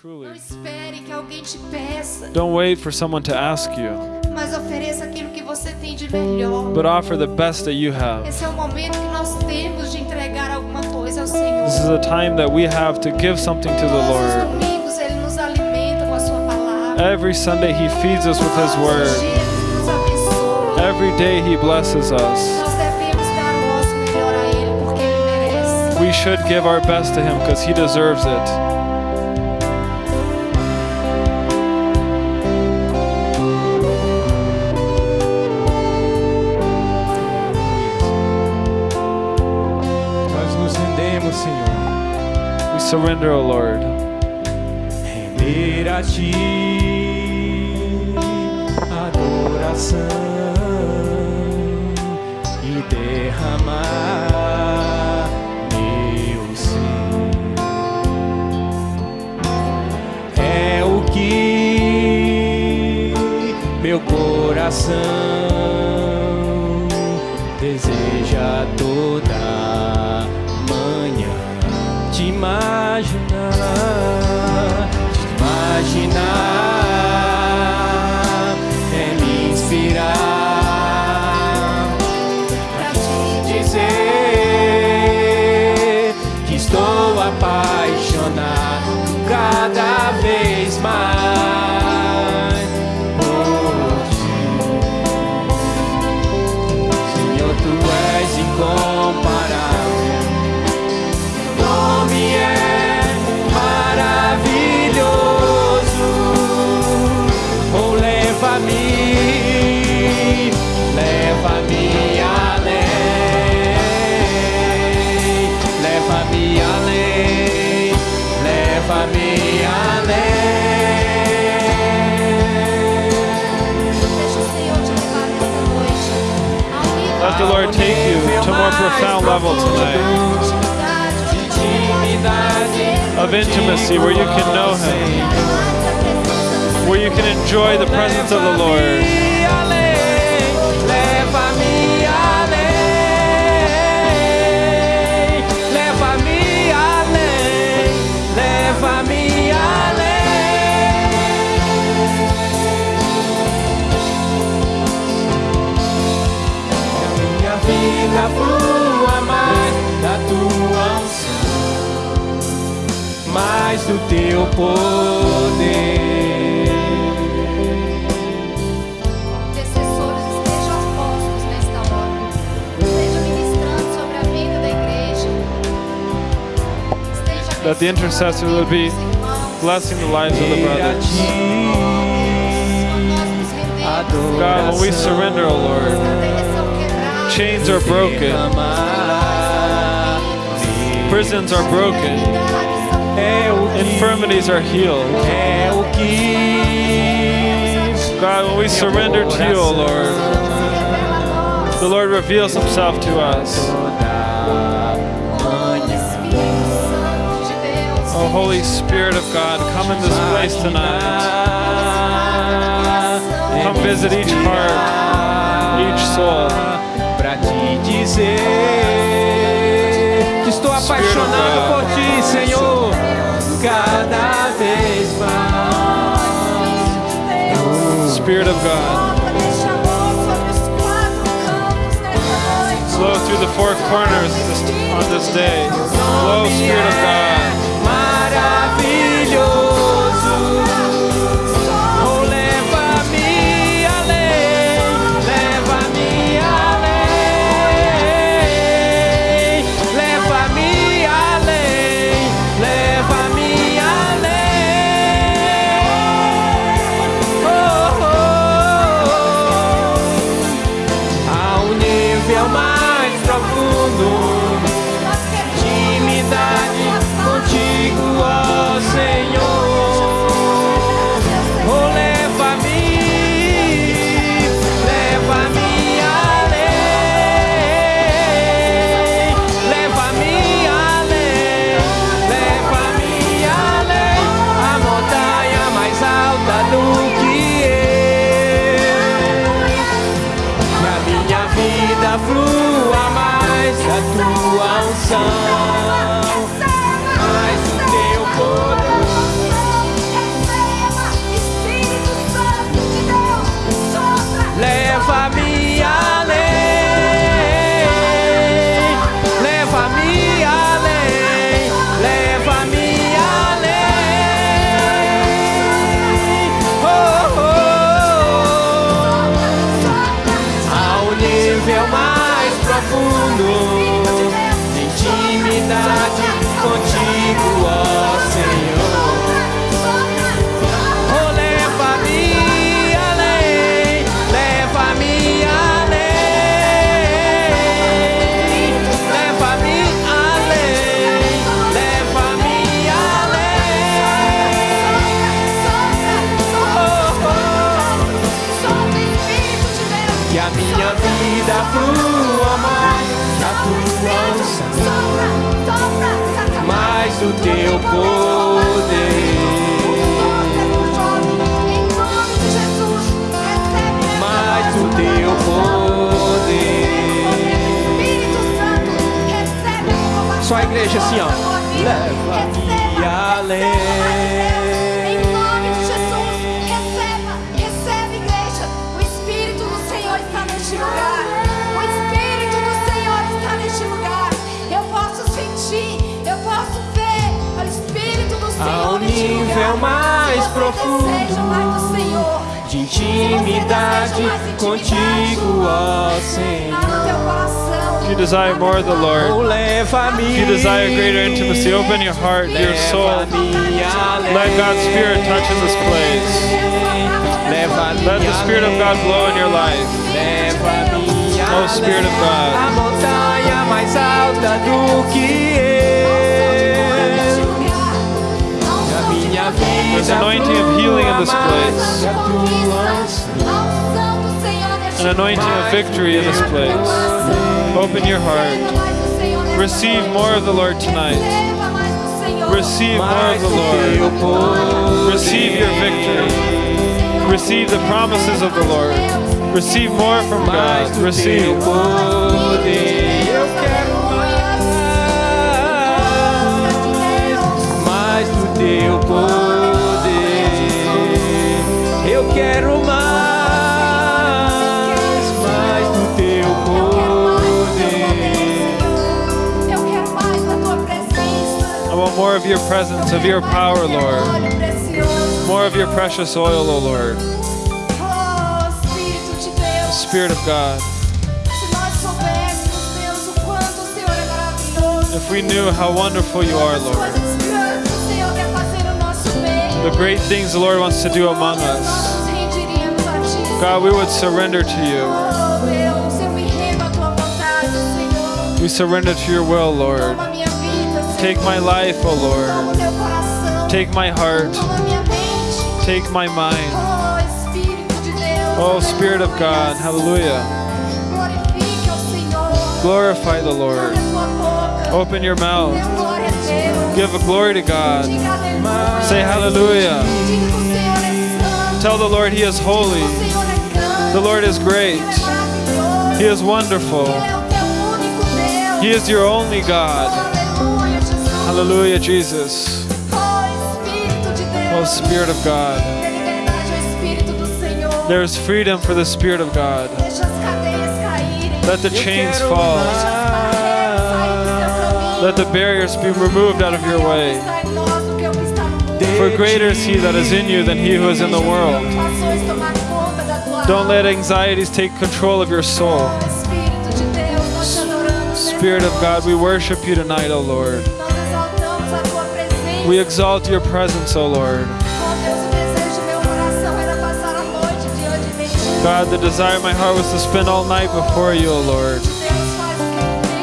Truly. Não espere que alguém te peça, Don't wait for someone to ask you, mas ofereça aquilo que você tem de melhor. but offer the best that you have. Esse é o momento que nós temos de entregar alguma coisa ao Senhor. This is a time that we have to give something to the Todos os Lord. domingos Ele nos alimenta com a Sua palavra. Every Sunday, He feeds us with His Word. dias Ele nos abençoa. Every day, He blesses us. Nós devemos dar o nosso melhor a Ele porque Ele merece. We should give our best to Him because He deserves it. Senhor. We surrender, O Lord. Render a Ti adoração e derramar meu ser. É o que meu coração deseja toda the Lord take you to a more profound level tonight of intimacy where you can know Him, where you can enjoy the presence of the Lord. Vida flua mais da tua unção, mais do teu poder. intercessores estejam postos nesta hora. Esteja ministrando sobre a vida da igreja. Esteja That the intercessor would be abençoando os irmãos. Blessing the lives of the brothers. Quando nós nos rendemos, God, when we surrender, O Lord, são quebradas. Chains are broken, prisons are broken, infirmities are healed. God, when we surrender to you, O Lord, the Lord reveals Himself to us. Oh, Holy Spirit of God, come in this place tonight. Come visit each heart, each soul. Pra te dizer que estou apaixonado por ti, Senhor, cada vez mais. Spirit of God, flow through the four corners on this day. Flow, Spirit of God. noite. Assim, ó. Leva-me. Em nome de Jesus, receba, receba, igreja. O Espírito do Senhor está neste lugar. O Espírito do Senhor está neste lugar. Eu posso sentir, eu posso ver o Espírito do Senhor Ao nível mais profundo deseja mais do De intimidade contigo, ó Senhor. If you desire more of the Lord, if you desire greater intimacy, open your heart, your soul. Let God's Spirit touch in this place. Let the Spirit of God blow in your life. Oh, Spirit of God. There's anointing of healing in this place. An anointing of victory in this place. Open your heart. Receive more of the Lord tonight. Receive more of the Lord. Receive your victory. Receive the promises of the Lord. Receive more from God. Receive. teu poder. Want more of your presence, of your power, Lord. More of your precious oil, O Lord. Oh, Espírito de Spirit of God. If we knew how wonderful you are, Lord. The great things the Lord wants to do among us. God, we would surrender to you. We surrender to your will, Lord. Take my life, O Toma o Lord. Take my heart. Take my mind. Oh. Oh, Spirit of God. Hallelujah. Glorify the Lord. Open your mouth. Give a glory to God. Say hallelujah. Tell the Lord He is holy. The Lord is great. He is wonderful. He is your only God. Hallelujah, Jesus. Oh. Oh, Spirit of God. There is freedom for the Spirit of God. Let the chains fall. Let the barriers be removed out of your way. For greater is He that is in you than He who is in the world. Don't let anxieties take control of your soul. Oh. Spirit of God, we worship you tonight, O Lord. We exalt your presence, O Lord. God, the desire of my heart was to spend all night before you, O Lord.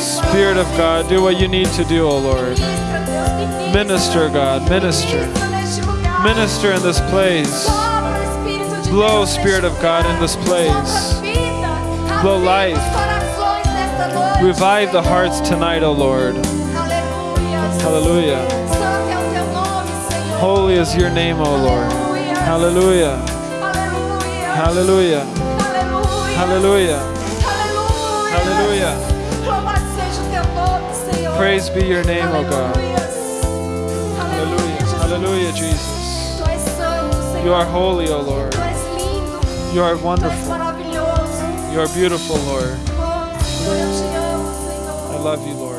Spirit of God, do what you need to do, O Lord. Minister, God, minister. Minister in this place. Blow, Spirit of God, in this place. Blow life. Revive the hearts tonight, O Lord. Hallelujah. Holy is your name, O Lord. Hallelujah. Hallelujah. Hallelujah. Hallelujah. Praise be your name, O God. Hallelujah. Hallelujah, Jesus. You are holy, O Lord. You are wonderful. You are beautiful, Lord. I love you, Lord.